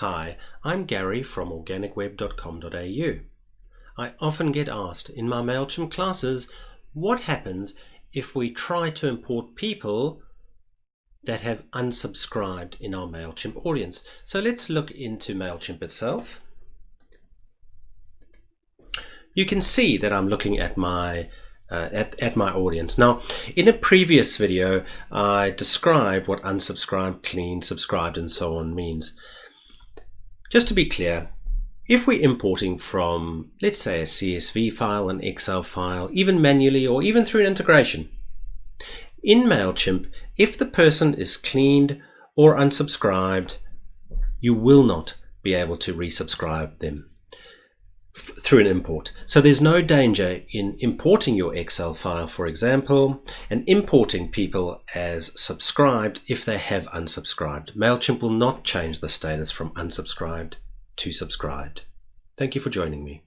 Hi, I'm Gary from organicweb.com.au. I often get asked in my MailChimp classes what happens if we try to import people that have unsubscribed in our MailChimp audience. So let's look into MailChimp itself. You can see that I'm looking at my uh, at, at my audience. Now, in a previous video, I described what unsubscribed, clean, subscribed, and so on means. Just to be clear, if we're importing from, let's say, a CSV file, an Excel file, even manually or even through an integration, in MailChimp, if the person is cleaned or unsubscribed, you will not be able to resubscribe them through an import. So there's no danger in importing your Excel file, for example, and importing people as subscribed if they have unsubscribed. MailChimp will not change the status from unsubscribed to subscribed. Thank you for joining me.